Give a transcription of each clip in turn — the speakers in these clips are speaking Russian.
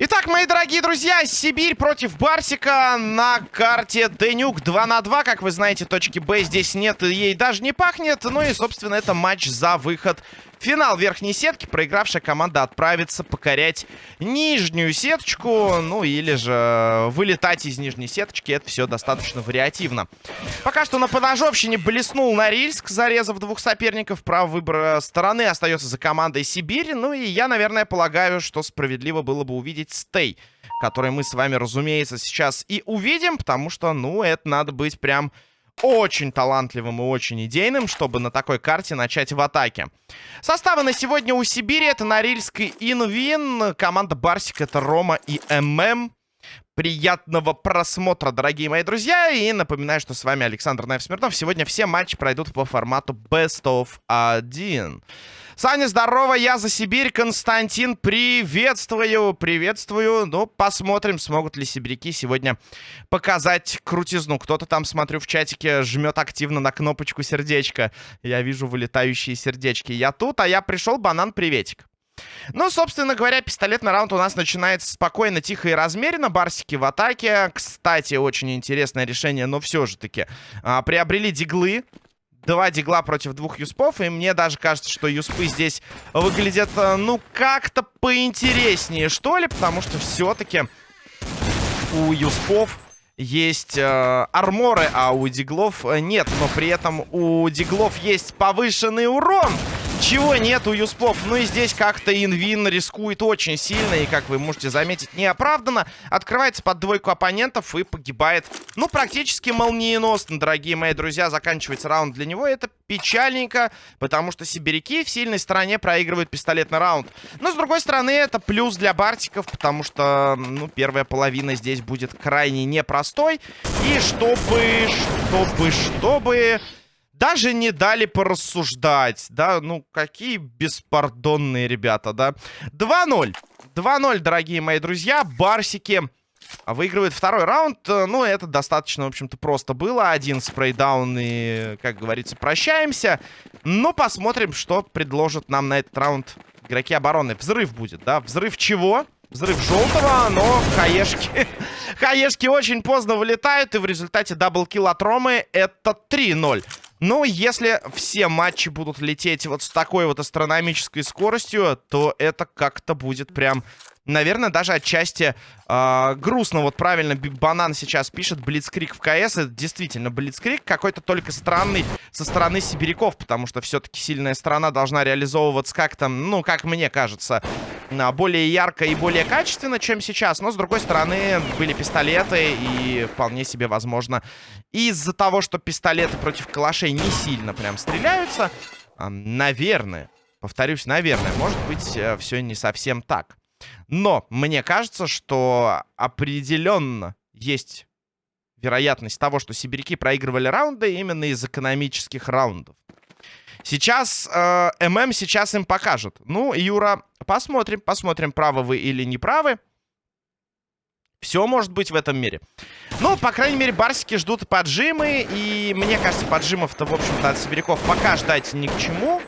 Итак, мои дорогие друзья, Сибирь против Барсика на карте Денюк 2 на 2. Как вы знаете, точки Б здесь нет, ей даже не пахнет. Ну и, собственно, это матч за выход Финал верхней сетки. Проигравшая команда отправится покорять нижнюю сеточку. Ну, или же вылетать из нижней сеточки. Это все достаточно вариативно. Пока что на поножовщине блеснул Норильск, зарезав двух соперников. Право выбора стороны остается за командой Сибири. Ну, и я, наверное, полагаю, что справедливо было бы увидеть стей. Который мы с вами, разумеется, сейчас и увидим. Потому что, ну, это надо быть прям очень талантливым и очень идейным, чтобы на такой карте начать в атаке. Составы на сегодня у Сибири это Норильск и Инвин. Команда Барсик это Рома и ММ. Приятного просмотра, дорогие мои друзья. И напоминаю, что с вами Александр Наев Смирнов. Сегодня все матчи пройдут по формату Best of 1. Саня, здорово, я за Сибирь. Константин, приветствую, приветствую. Ну, посмотрим, смогут ли сибиряки сегодня показать крутизну. Кто-то там, смотрю, в чатике жмет активно на кнопочку сердечко. Я вижу вылетающие сердечки. Я тут, а я пришел, банан, приветик. Ну, собственно говоря, пистолетный раунд у нас начинается спокойно, тихо и размеренно. Барсики в атаке. Кстати, очень интересное решение, но все же таки. А, приобрели диглы два дигла против двух юспов. И мне даже кажется, что юспы здесь выглядят, э, ну, как-то поинтереснее, что ли. Потому что все-таки у юспов есть э, арморы, а у диглов э, нет. Но при этом у диглов есть повышенный урон. Чего нет у Юспов? Ну и здесь как-то Инвин рискует очень сильно. И, как вы можете заметить, неоправданно. Открывается под двойку оппонентов и погибает, ну, практически молниеносно, дорогие мои друзья. Заканчивается раунд для него. Это печальненько, потому что сибиряки в сильной стороне проигрывают пистолетный раунд. Но, с другой стороны, это плюс для Бартиков, потому что, ну, первая половина здесь будет крайне непростой. И чтобы, чтобы, чтобы... Даже не дали порассуждать, да, ну, какие беспардонные ребята, да. 2-0, 2-0, дорогие мои друзья, Барсики выигрывает второй раунд. Ну, это достаточно, в общем-то, просто было. Один спрейдаун и, как говорится, прощаемся. Но посмотрим, что предложат нам на этот раунд игроки обороны. Взрыв будет, да? Взрыв чего? Взрыв желтого, но хаешки... хаешки очень поздно вылетают, и в результате double kill от Ромы это 3-0. Ну, если все матчи будут лететь вот с такой вот астрономической скоростью, то это как-то будет прям наверное, даже отчасти э, грустно. Вот правильно Банан сейчас пишет Блицкриг в КС. Это действительно Блицкриг какой-то только странный со стороны сибиряков, потому что все-таки сильная сторона должна реализовываться как-то, ну, как мне кажется, более ярко и более качественно, чем сейчас. Но, с другой стороны, были пистолеты и вполне себе возможно из-за того, что пистолеты против калашей не сильно прям стреляются, э, наверное, повторюсь, наверное, может быть, э, все не совсем так. Но мне кажется, что определенно есть вероятность того, что сибиряки проигрывали раунды именно из экономических раундов. Сейчас э, ММ сейчас им покажет. Ну, Юра, посмотрим, посмотрим, правы вы или не правы. Все может быть в этом мире. Ну, по крайней мере, барсики ждут поджимы. И мне кажется, поджимов-то, в общем-то, от сибиряков пока ждать ни к чему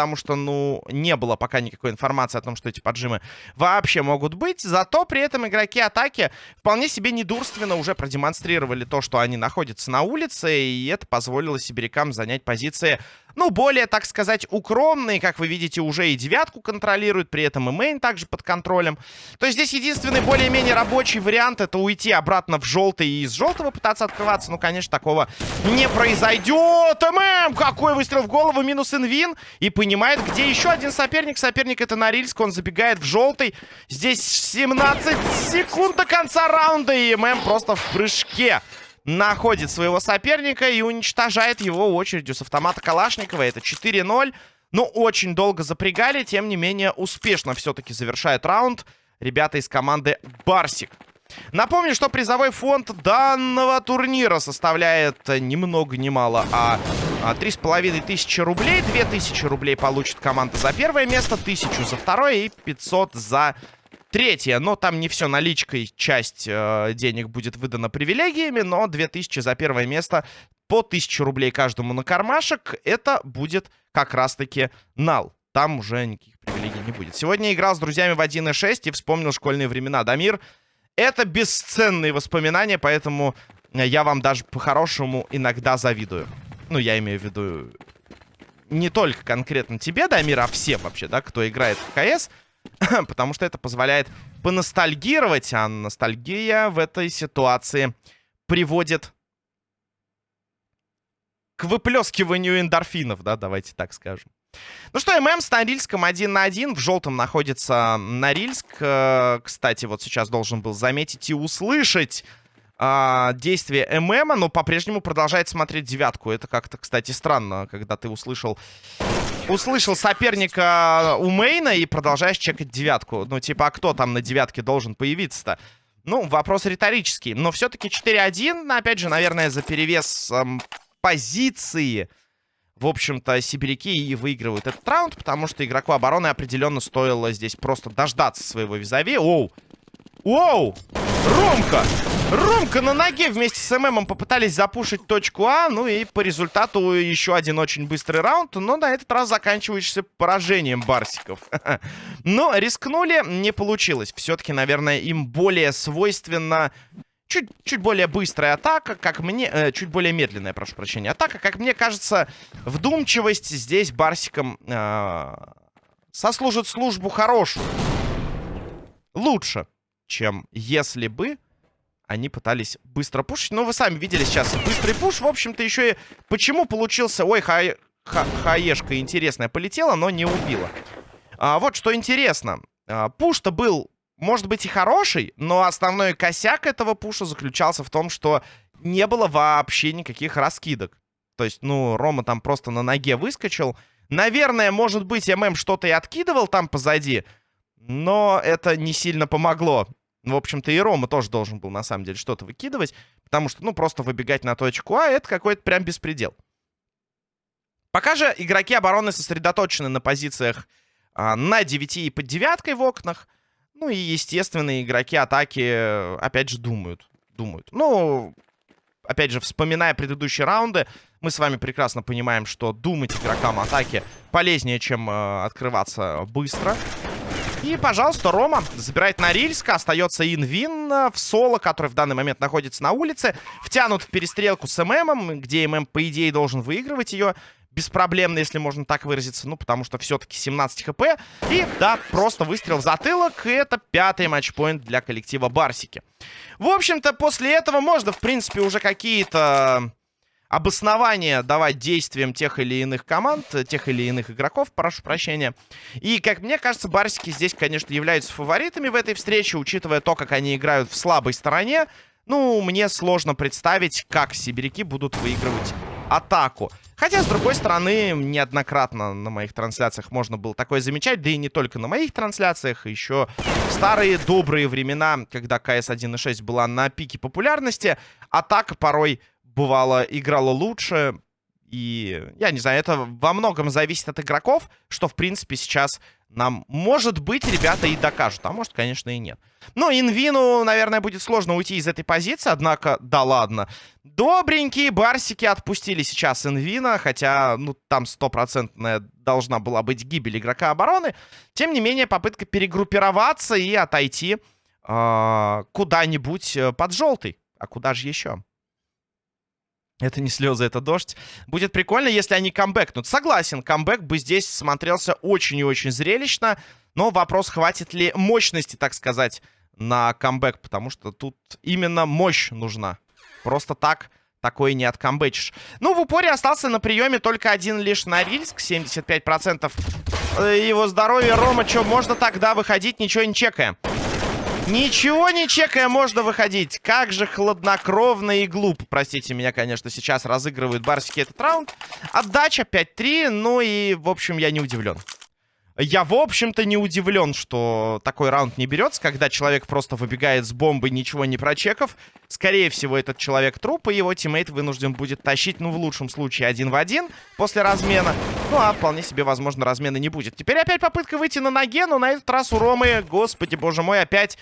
потому что, ну, не было пока никакой информации о том, что эти поджимы вообще могут быть. Зато при этом игроки атаки вполне себе недурственно уже продемонстрировали то, что они находятся на улице, и это позволило сибирякам занять позиции ну, более, так сказать, укромные. Как вы видите, уже и девятку контролируют, при этом и мейн также под контролем. То есть здесь единственный более-менее рабочий вариант это уйти обратно в желтый и из желтого пытаться открываться. Ну, конечно, такого не произойдет. ММ! Какой выстрел в голову, минус инвин. И понимает, где еще один соперник. Соперник это Норильск, он забегает в желтый. Здесь 17 секунд до конца раунда, и ММ просто в прыжке находит своего соперника и уничтожает его очередью с автомата Калашникова. Это 4-0. Ну, очень долго запрягали, тем не менее успешно все-таки завершает раунд ребята из команды Барсик. Напомню, что призовой фонд данного турнира составляет ни много ни мало, а, а три с половиной тысячи рублей. Две тысячи рублей получит команда за первое место, тысячу за второе и 500 за Третье, но там не все наличкой, часть э, денег будет выдана привилегиями, но 2000 за первое место по 1000 рублей каждому на кармашек. Это будет как раз-таки нал. Там уже никаких привилегий не будет. Сегодня играл с друзьями в 1.6 и вспомнил школьные времена. Дамир, это бесценные воспоминания, поэтому я вам даже по-хорошему иногда завидую. Ну, я имею в виду не только конкретно тебе, Дамир, а всем вообще, да, кто играет в КС. Потому что это позволяет поностальгировать, а ностальгия в этой ситуации приводит к выплескиванию эндорфинов, да, давайте так скажем. Ну что, ММ с Норильском один на один. В желтом находится Норильск. Э, кстати, вот сейчас должен был заметить и услышать а, действие ММа, но по-прежнему продолжает смотреть девятку. Это как-то, кстати, странно, когда ты услышал услышал соперника у мейна и продолжаешь чекать девятку. Ну, типа, а кто там на девятке должен появиться-то? Ну, вопрос риторический. Но все-таки 4-1, опять же, наверное, за перевес эм, позиции в общем-то, сибиряки и выигрывают этот раунд, потому что игроку обороны определенно стоило здесь просто дождаться своего визави. Оу! Оу! Ромка! Ромка на ноге вместе с ММом попытались запушить точку А. Ну и по результату еще один очень быстрый раунд. Но на этот раз заканчивающийся поражением барсиков. Но рискнули, не получилось. Все-таки, наверное, им более свойственно чуть, чуть более быстрая атака, как мне... Э, чуть более медленная, прошу прощения, атака. Как мне кажется, вдумчивость здесь Барсиком э, сослужит службу хорошую. Лучше, чем если бы они пытались быстро пушить. Но вы сами видели сейчас быстрый пуш. В общем-то, еще и... Почему получился... Ой, ха... Ха... хаешка интересная полетела, но не убила. А, вот что интересно. А, пуш-то был может быть и хороший, но основной косяк этого пуша заключался в том, что не было вообще никаких раскидок. То есть, ну, Рома там просто на ноге выскочил. Наверное, может быть, ММ что-то и откидывал там позади, но это не сильно помогло. В общем-то, и Рома тоже должен был, на самом деле, что-то выкидывать, потому что, ну, просто выбегать на точку А — это какой-то прям беспредел. Пока же игроки обороны сосредоточены на позициях а, на 9 и под девяткой в окнах — ну и, естественно, игроки атаки, опять же, думают. Думают. Ну, опять же, вспоминая предыдущие раунды, мы с вами прекрасно понимаем, что думать игрокам атаки полезнее, чем э, открываться быстро. И, пожалуйста, Рома забирает Норильска. Остается Инвин в соло, который в данный момент находится на улице. Втянут в перестрелку с ММом, где ММ, по идее, должен выигрывать ее беспроблемно, если можно так выразиться. Ну, потому что все-таки 17 хп. И, да, просто выстрел в затылок. И это пятый матчпоинт для коллектива Барсики. В общем-то, после этого можно, в принципе, уже какие-то обоснования давать действиям тех или иных команд, тех или иных игроков, прошу прощения. И, как мне кажется, Барсики здесь, конечно, являются фаворитами в этой встрече, учитывая то, как они играют в слабой стороне. Ну, мне сложно представить, как сибиряки будут выигрывать атаку. Хотя, с другой стороны, неоднократно на моих трансляциях можно было такое замечать, да и не только на моих трансляциях, еще в старые добрые времена, когда КС 1.6 была на пике популярности, атака порой бывало играла лучше, и, я не знаю, это во многом зависит от игроков, что, в принципе, сейчас нам, может быть, ребята и докажут. А может, конечно, и нет. Ну, Инвину, наверное, будет сложно уйти из этой позиции. Однако, да ладно. Добренькие барсики отпустили сейчас Инвина. Хотя, ну, там стопроцентная должна была быть гибель игрока обороны. Тем не менее, попытка перегруппироваться и отойти э, куда-нибудь э, под желтый. А куда же еще? Это не слезы, это дождь. Будет прикольно, если они камбэкнут. Согласен, камбэк бы здесь смотрелся очень и очень зрелищно. Но вопрос, хватит ли мощности, так сказать, на камбэк. Потому что тут именно мощь нужна. Просто так такое не откамбэчишь. Ну, в упоре остался на приеме только один лишь Норильск. 75% э, его здоровья. Рома, что, можно тогда выходить, ничего не чекая? Ничего не чекая, можно выходить. Как же хладнокровно и глупо. Простите меня, конечно, сейчас разыгрывают барсики этот раунд. Отдача 5-3, ну и, в общем, я не удивлен. Я, в общем-то, не удивлен, что такой раунд не берется, когда человек просто выбегает с бомбы, ничего не прочекав. Скорее всего, этот человек труп, и его тиммейт вынужден будет тащить, ну, в лучшем случае, один в один после размена. Ну, а вполне себе, возможно, размена не будет. Теперь опять попытка выйти на ноге, но на этот раз у Ромы, господи, боже мой, опять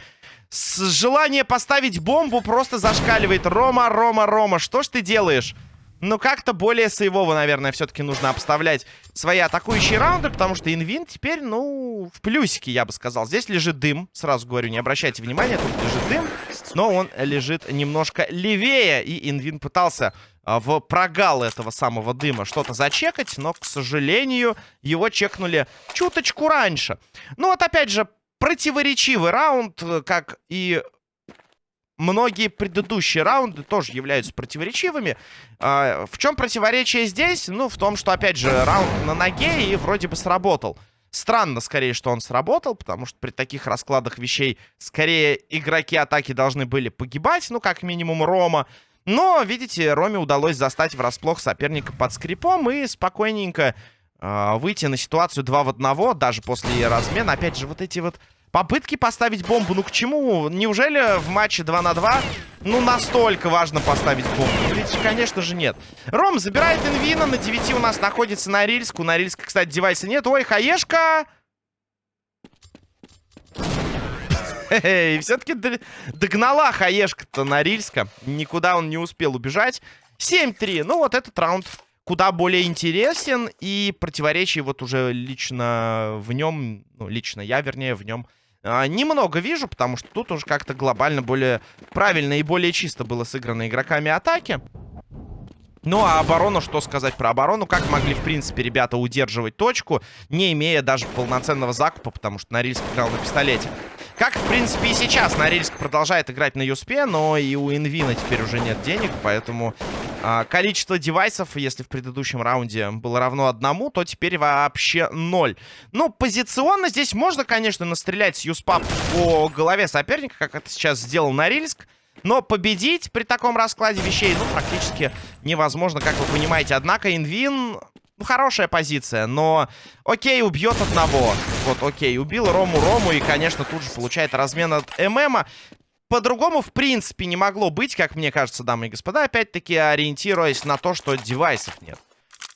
с желание поставить бомбу просто зашкаливает. Рома, Рома, Рома, что ж ты делаешь? Но как-то более сейвово, наверное, все-таки нужно обставлять свои атакующие раунды, потому что Инвин теперь, ну, в плюсике, я бы сказал. Здесь лежит дым, сразу говорю, не обращайте внимания, тут лежит дым, но он лежит немножко левее, и Инвин пытался а, в прогал этого самого дыма что-то зачекать, но, к сожалению, его чекнули чуточку раньше. Ну вот, опять же, противоречивый раунд, э, как и многие предыдущие раунды тоже являются противоречивыми. А, в чем противоречие здесь? Ну, в том, что, опять же, раунд на ноге и вроде бы сработал. Странно, скорее, что он сработал, потому что при таких раскладах вещей, скорее, игроки атаки должны были погибать, ну, как минимум, Рома. Но, видите, Роме удалось застать врасплох соперника под скрипом и спокойненько э, выйти на ситуацию 2 в 1, даже после размена. Опять же, вот эти вот Попытки поставить бомбу, ну к чему? Неужели в матче 2 на 2, ну настолько важно поставить бомбу? Ну, ведь, конечно же, нет. Ром забирает инвина, на 9 у нас находится Норильск. У Норильска, кстати, девайса нет. Ой, хаешка! И все-таки догнала хаешка-то Норильска. Никуда он не успел убежать. 7-3. Ну вот этот раунд куда более интересен, и противоречий вот уже лично в нем, ну, лично я, вернее, в нем а, немного вижу, потому что тут уже как-то глобально более правильно и более чисто было сыграно игроками атаки. Ну, а оборону, что сказать про оборону? Как могли, в принципе, ребята удерживать точку, не имея даже полноценного закупа, потому что Норильск играл на пистолете. Как, в принципе, и сейчас Норильск продолжает играть на Юспе, но и у Инвина теперь уже нет денег, поэтому количество девайсов, если в предыдущем раунде было равно одному, то теперь вообще ноль. Ну, позиционно здесь можно, конечно, настрелять с Юспа по голове соперника, как это сейчас сделал Норильск. Но победить при таком раскладе вещей, ну, практически невозможно, как вы понимаете. Однако Инвин ну, хорошая позиция, но... Окей, убьет одного. Вот, окей, убил Рому Рому и, конечно, тут же получает размен от ММа. По-другому, в принципе, не могло быть, как мне кажется, дамы и господа, опять-таки ориентируясь на то, что девайсов нет.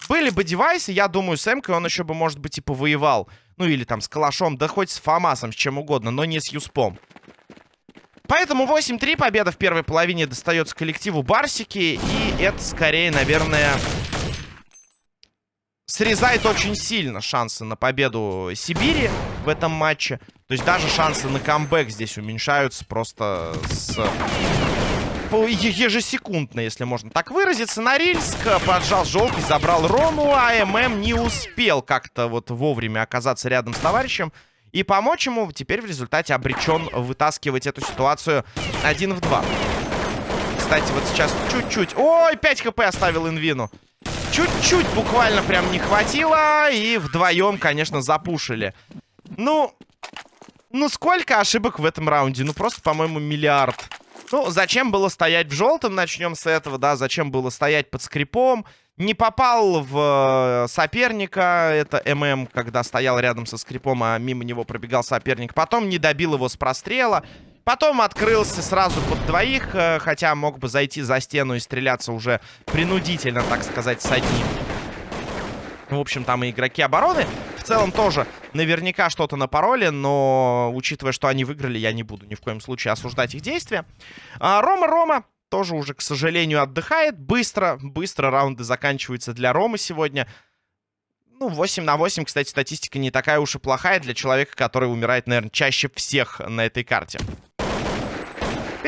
Были бы девайсы, я думаю, с Эмкой он еще бы, может быть, и повоевал. Ну, или там с Калашом, да хоть с Фомасом, с чем угодно, но не с Юспом. Поэтому 8-3 победа в первой половине достается коллективу Барсики. И это скорее, наверное, срезает очень сильно шансы на победу Сибири в этом матче. То есть даже шансы на камбэк здесь уменьшаются просто с... ежесекундно, если можно так выразиться. Норильск поджал желтый, забрал Рому, а ММ не успел как-то вот вовремя оказаться рядом с товарищем и помочь ему. Теперь в результате обречен вытаскивать эту ситуацию один в два. Кстати, вот сейчас чуть-чуть... Ой, 5 хп оставил Инвину. Чуть-чуть буквально прям не хватило. И вдвоем, конечно, запушили. Ну, ну сколько ошибок в этом раунде? Ну просто, по-моему, миллиард. Ну, зачем было стоять в желтом? Начнем с этого, да. Зачем было стоять под скрипом? Не попал в э, соперника. Это ММ, когда стоял рядом со скрипом, а мимо него пробегал соперник. Потом не добил его с прострела. Потом открылся сразу под двоих, э, хотя мог бы зайти за стену и стреляться уже принудительно, так сказать, с одним. В общем, там и игроки обороны в целом тоже наверняка что-то на пароле, но учитывая, что они выиграли, я не буду ни в коем случае осуждать их действия. А, Рома Рома тоже уже, к сожалению, отдыхает. Быстро, быстро раунды заканчиваются для Ромы сегодня. Ну, 8 на 8, кстати, статистика не такая уж и плохая для человека, который умирает, наверное, чаще всех на этой карте.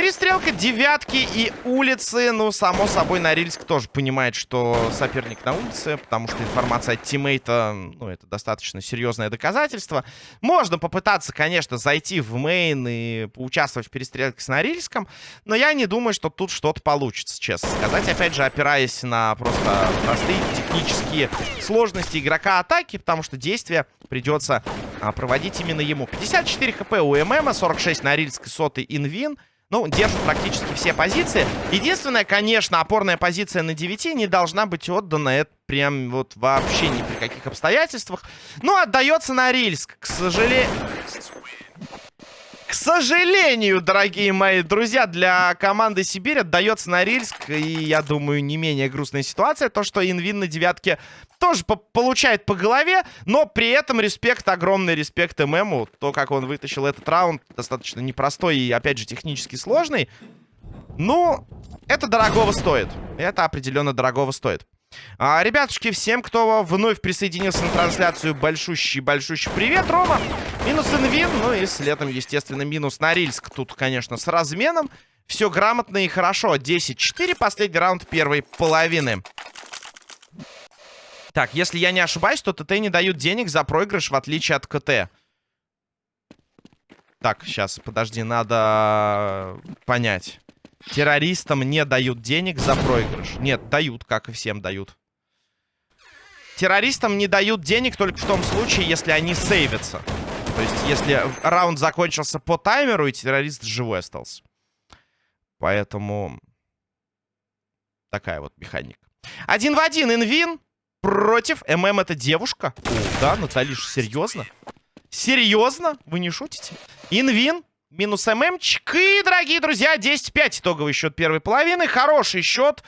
Перестрелка девятки и улицы. Ну, само собой, Норильск тоже понимает, что соперник на улице, потому что информация от тиммейта, ну, это достаточно серьезное доказательство. Можно попытаться, конечно, зайти в мейн и поучаствовать в перестрелке с Норильском, но я не думаю, что тут что-то получится, честно сказать. Опять же, опираясь на просто простые технические сложности игрока атаки, потому что действия придется а, проводить именно ему. 54 хп у ММа, 46 Норильск и сотый инвин. Ну, держат практически все позиции. Единственная, конечно, опорная позиция на 9 не должна быть отдана. Это прям вот вообще ни при каких обстоятельствах. Ну, отдается на Рильск. К сожалению... К сожалению, дорогие мои друзья, для команды Сибирь отдается Норильск. И, я думаю, не менее грустная ситуация. То, что Инвин на девятке тоже по получает по голове. Но при этом респект, огромный респект ММу. То, как он вытащил этот раунд, достаточно непростой и, опять же, технически сложный. Ну, это дорогого стоит. Это определенно дорогого стоит. А, ребятушки, всем, кто вновь присоединился на трансляцию, большущий-большущий привет, Рома. Минус инвин, ну и следом, естественно, минус Норильск. Тут, конечно, с разменом. Все грамотно и хорошо. 10-4, последний раунд первой половины. Так, если я не ошибаюсь, то ТТ не дают денег за проигрыш, в отличие от КТ. Так, сейчас, подожди, надо понять. Террористам не дают денег за проигрыш. Нет, дают, как и всем дают. Террористам не дают денег только в том случае, если они сейвятся. То есть, если раунд закончился по таймеру, и террорист живой остался. Поэтому... Такая вот механика. Один в один инвин против ММ это девушка. О, да, Наталиш, серьезно? Серьезно? Вы не шутите? Инвин Минус ММчик. И, дорогие друзья, 10-5 итоговый счет первой половины. Хороший счет.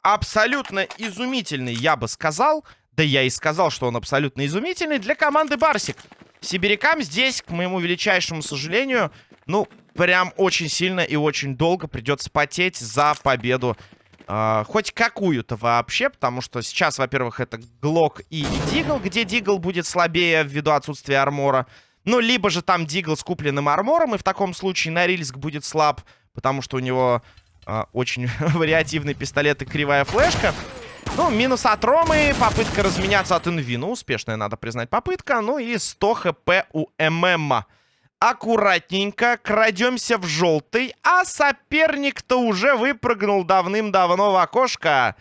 Абсолютно изумительный, я бы сказал. Да я и сказал, что он абсолютно изумительный для команды Барсик. Сибирякам здесь, к моему величайшему сожалению, ну, прям очень сильно и очень долго придется потеть за победу. Э, хоть какую-то вообще, потому что сейчас, во-первых, это Глок и Дигл, где Дигл будет слабее ввиду отсутствия армора. Ну, либо же там Дигл с купленным армором, и в таком случае Норильск будет слаб, потому что у него э, очень вариативный пистолет и кривая флешка. Ну, минус от Ромы, попытка разменяться от Инви. Ну, успешная, надо признать, попытка. Ну и 100 хп у ММ. Аккуратненько крадемся в желтый, а соперник-то уже выпрыгнул давным-давно в окошко.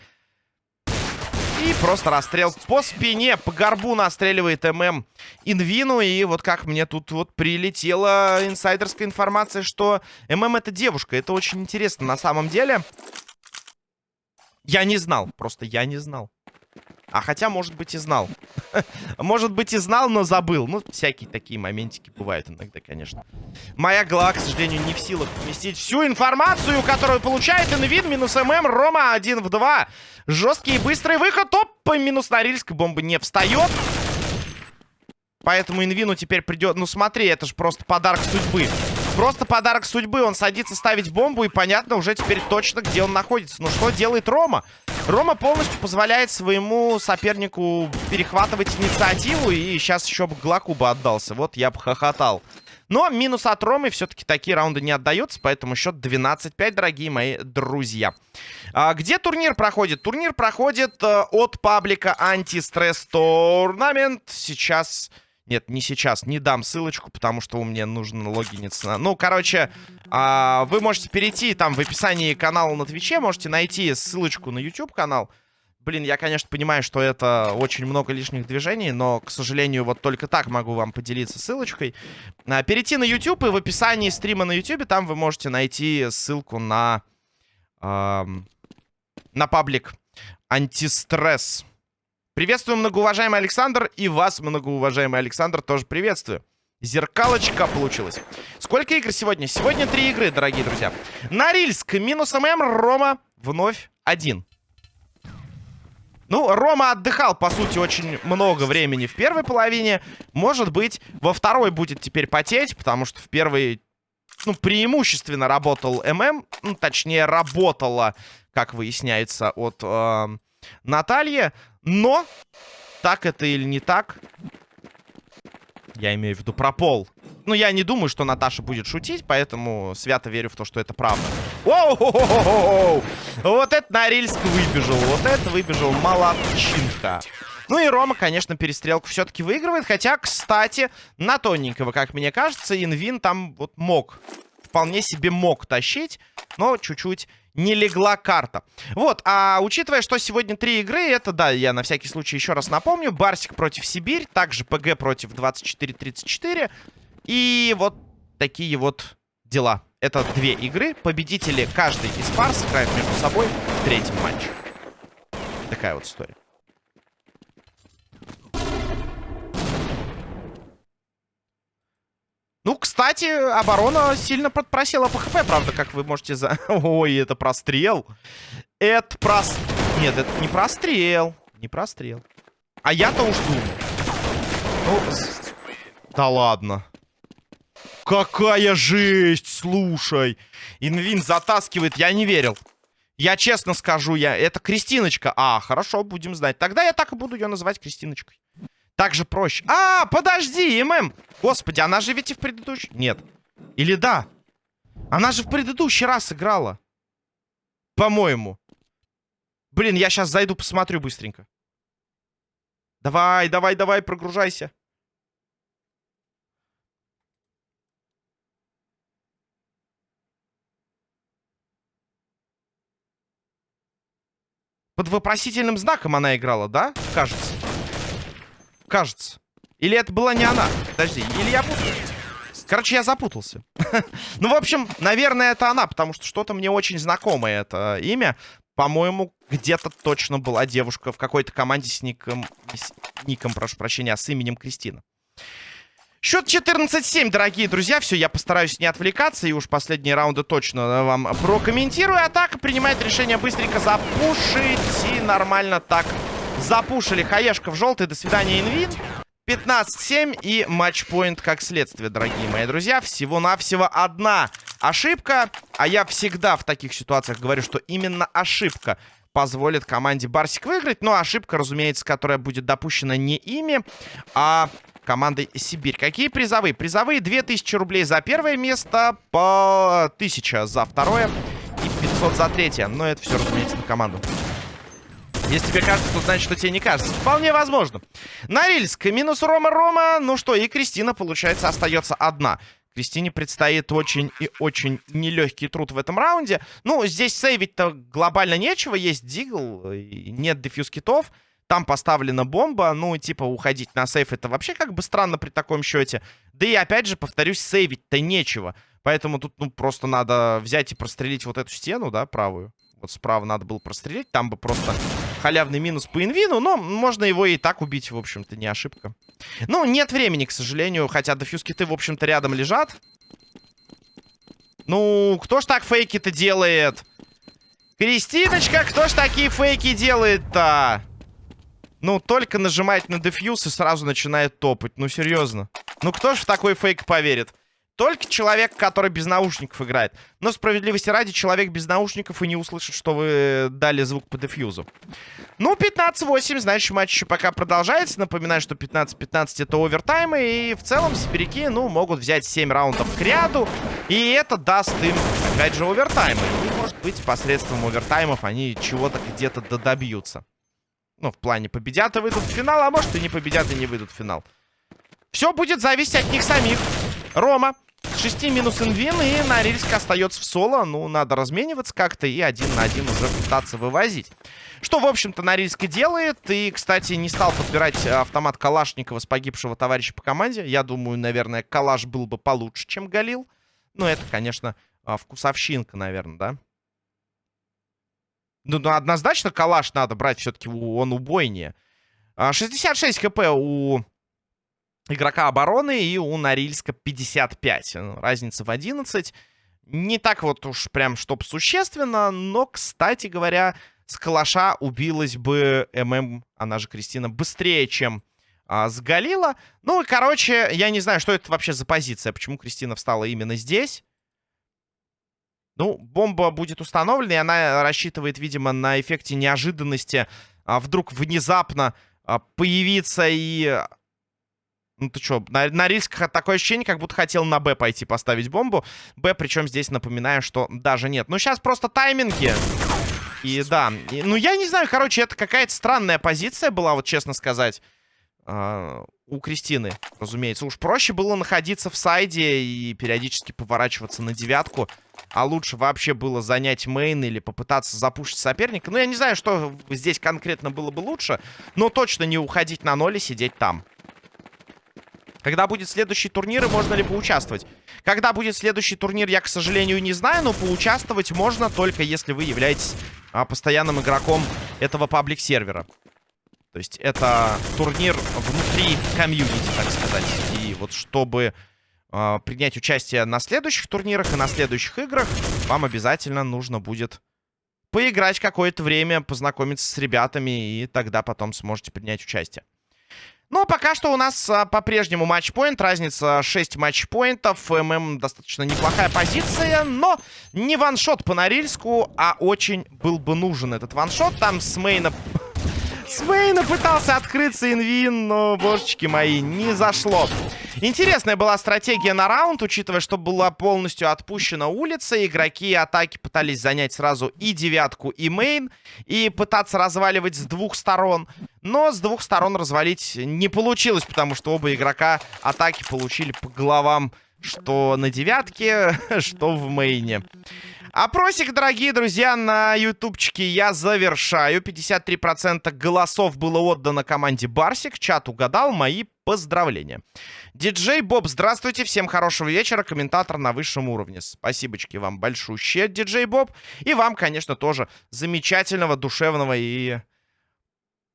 И просто расстрел по спине, по горбу настреливает ММ Инвину. И вот как мне тут вот прилетела инсайдерская информация, что ММ это девушка. Это очень интересно на самом деле. Я не знал, просто я не знал. А хотя, может быть, и знал. может быть, и знал, но забыл. Ну, всякие такие моментики бывают иногда, конечно. Моя голова, к сожалению, не в силах вместить всю информацию, которую получает Инвин. Минус ММ. Рома 1 в 2. Жесткий и быстрый выход. Оп, минус Норильск. Бомба не встает. Поэтому Инвину теперь придет... Ну, смотри, это же просто подарок судьбы. Просто подарок судьбы. Он садится ставить бомбу, и понятно уже теперь точно, где он находится. Но что делает Рома? Рома полностью позволяет своему сопернику перехватывать инициативу. И сейчас еще бы Глаку бы отдался. Вот я бы хохотал. Но минус от Ромы все-таки такие раунды не отдаются, поэтому счет 12-5, дорогие мои друзья. А, где турнир проходит? Турнир проходит а, от паблика Антистресс Турнамент. Сейчас нет, не сейчас, не дам ссылочку, потому что у меня нужно логиниться. Ну, короче, а, вы можете перейти там в описании канала на Твиче, можете найти ссылочку на YouTube канал. Блин, я, конечно, понимаю, что это очень много лишних движений, но, к сожалению, вот только так могу вам поделиться ссылочкой. А, перейти на YouTube, и в описании стрима на YouTube там вы можете найти ссылку на, а, на паблик Антистресс. Приветствую, многоуважаемый Александр. И вас, многоуважаемый Александр, тоже приветствую. Зеркалочка получилась. Сколько игр сегодня? Сегодня три игры, дорогие друзья. Норильск минус ММ, Рома вновь один. Ну, Рома отдыхал, по сути, очень много времени в первой половине. Может быть, во второй будет теперь потеть, потому что в первой, ну, преимущественно работал ММ. Ну, точнее, работала, как выясняется, от э, Натальи. Но, так это или не так, я имею в виду про пол. Ну, я не думаю, что Наташа будет шутить, поэтому свято верю в то, что это правда. Оу! Вот это Норильск выбежал, вот это выбежал молодчинка. Ну и Рома, конечно, перестрелку все-таки выигрывает. Хотя, кстати, на тоненького, как мне кажется, Инвин там вот мог. Вполне себе мог тащить, но чуть-чуть не легла карта. Вот, а учитывая, что сегодня три игры, это, да, я на всякий случай еще раз напомню. Барсик против Сибирь, также ПГ против 24-34. И вот такие вот дела. Это две игры. Победители каждой из пар сыграют между собой в третьем матче. Такая вот история. Ну, кстати, оборона сильно подпросила по хп, правда, как вы можете за... Ой, это прострел. Это прос... Нет, это не прострел. Не прострел. А я-то уж думал. Ну, да ладно. Какая жесть, слушай. Инвин затаскивает, я не верил. Я честно скажу, я это Кристиночка. А, хорошо, будем знать. Тогда я так и буду ее называть Кристиночкой. Так же проще. А, подожди, ММ. Господи, она же ведь и в предыдущий... Нет. Или да? Она же в предыдущий раз играла. По-моему. Блин, я сейчас зайду, посмотрю быстренько. Давай, давай, давай, прогружайся. Под вопросительным знаком она играла, да? Кажется. Кажется. Или это была не она? Подожди, или я путаюсь? Короче, я запутался. ну, в общем, наверное, это она, потому что что-то мне очень знакомое это имя. По-моему, где-то точно была девушка в какой-то команде с ником... С ником, прошу прощения, а с именем Кристина. Счет 14-7, дорогие друзья. Все, я постараюсь не отвлекаться. И уж последние раунды точно вам прокомментирую. Атака принимает решение быстренько запушить. И нормально так запушили. Хаешка в желтый. До свидания, Инвин. 15-7 и матчпоинт как следствие, дорогие мои друзья. Всего-навсего одна ошибка. А я всегда в таких ситуациях говорю, что именно ошибка позволит команде Барсик выиграть. Но ошибка, разумеется, которая будет допущена не ими, а командой Сибирь. Какие призовые? Призовые 2000 рублей за первое место, по 1000 за второе и 500 за третье. Но это все, разумеется, на команду. Если тебе кажется, то значит, что тебе не кажется. Вполне возможно. Норильск минус Рома-Рома. Ну что, и Кристина, получается, остается одна. Кристине предстоит очень и очень нелегкий труд в этом раунде. Ну, здесь сейвить-то глобально нечего. Есть дигл, нет дефьюз китов. Там поставлена бомба. Ну, типа, уходить на сейф это вообще как бы странно при таком счете. Да и, опять же, повторюсь, сейвить-то нечего. Поэтому тут, ну, просто надо взять и прострелить вот эту стену, да, правую. Вот справа надо было прострелить. Там бы просто халявный минус по инвину. Но можно его и так убить, в общем-то, не ошибка. Ну, нет времени, к сожалению. Хотя дефьюз-киты, в общем-то, рядом лежат. Ну, кто ж так фейки-то делает? Кристиночка, кто ж такие фейки делает-то? Ну, только нажимать на дефьюз и сразу начинает топать. Ну, серьезно. Ну, кто ж в такой фейк поверит? Только человек, который без наушников играет. Но справедливости ради, человек без наушников и не услышит, что вы дали звук по дефьюзу. Ну, 15-8, значит, матч еще пока продолжается. Напоминаю, что 15-15 это овертаймы. И в целом сибиряки, ну, могут взять 7 раундов к ряду. И это даст им, опять же, овертаймы. И, может быть, посредством овертаймов они чего-то где-то додобьются. Ну, в плане победят и выйдут в финал, а может и не победят и не выйдут в финал. Все будет зависеть от них самих. Рома 6 минус инвин, и Норильск остается в соло. Ну, надо размениваться как-то и один на один уже пытаться вывозить. Что, в общем-то, Норильск и делает. И, кстати, не стал подбирать автомат Калашникова с погибшего товарища по команде. Я думаю, наверное, Калаш был бы получше, чем Галил. Но это, конечно, а, вкусовщинка, наверное, да? Ну, ну однозначно Калаш надо брать все-таки, он убойнее. 66 а, хп у игрока обороны и у Норильска 55. Ну, разница в 11. Не так вот уж прям, чтоб существенно, но, кстати говоря, с калаша убилась бы ММ, она же Кристина, быстрее, чем а, с Галила. Ну, короче, я не знаю, что это вообще за позиция, почему Кристина встала именно здесь. Ну, бомба будет установлена, и она рассчитывает, видимо, на эффекте неожиданности а, вдруг внезапно а, появиться и ну ты что, на, на риск такое ощущение, как будто хотел на Б пойти поставить бомбу. Б, причем здесь напоминаю, что даже нет. Ну сейчас просто тайминги. И да, и, ну я не знаю, короче, это какая-то странная позиция была, вот честно сказать. Uh, у Кристины, разумеется. Уж проще было находиться в сайде и периодически поворачиваться на девятку. А лучше вообще было занять мейн или попытаться запушить соперника. Ну, я не знаю, что здесь конкретно было бы лучше. Но точно не уходить на ноль и сидеть там. Когда будет следующий турнир и можно ли поучаствовать? Когда будет следующий турнир, я, к сожалению, не знаю, но поучаствовать можно только если вы являетесь а, постоянным игроком этого паблик-сервера. То есть это турнир внутри комьюнити, так сказать. И вот чтобы э, принять участие на следующих турнирах и на следующих играх, вам обязательно нужно будет поиграть какое-то время, познакомиться с ребятами, и тогда потом сможете принять участие. Но пока что у нас а, по-прежнему матчпоинт. Разница 6 матчпоинтов. ММ достаточно неплохая позиция. Но не ваншот по Норильску, а очень был бы нужен этот ваншот. Там с мейна... С мейна пытался открыться инвин, но, божечки мои, не зашло. Интересная была стратегия на раунд, учитывая, что была полностью отпущена улица. Игроки атаки пытались занять сразу и девятку, и main. И пытаться разваливать с двух сторон. Но с двух сторон развалить не получилось, потому что оба игрока атаки получили по головам что на девятке, что в мейне. Опросик, дорогие друзья, на ютубчике я завершаю. 53% голосов было отдано команде Барсик. Чат угадал. Мои поздравления. Диджей Боб, здравствуйте. Всем хорошего вечера. Комментатор на высшем уровне. Спасибочки вам большущие, Диджей Боб. И вам, конечно, тоже замечательного, душевного и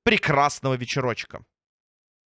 прекрасного вечерочка.